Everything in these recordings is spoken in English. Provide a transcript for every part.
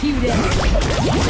Cue.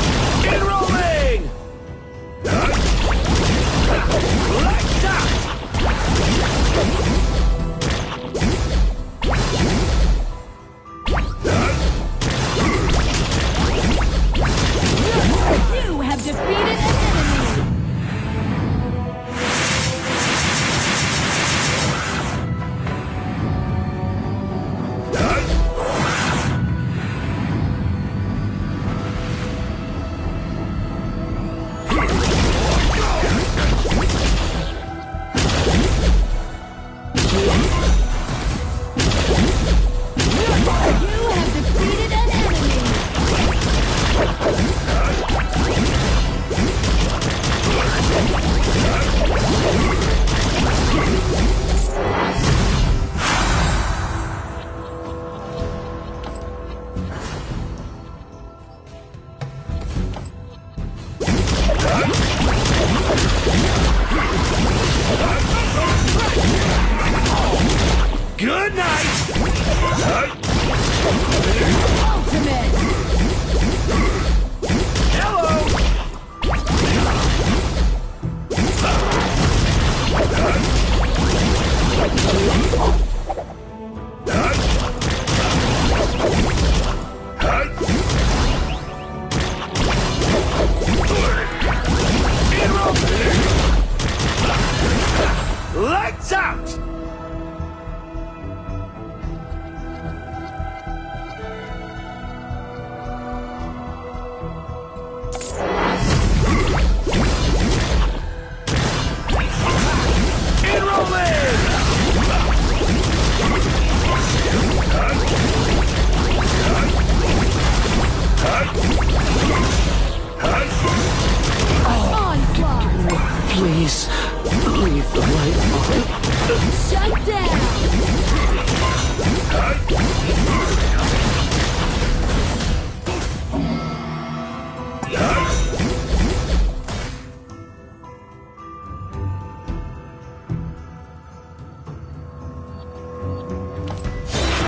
Let's go. Please, leave the light on. Shut down!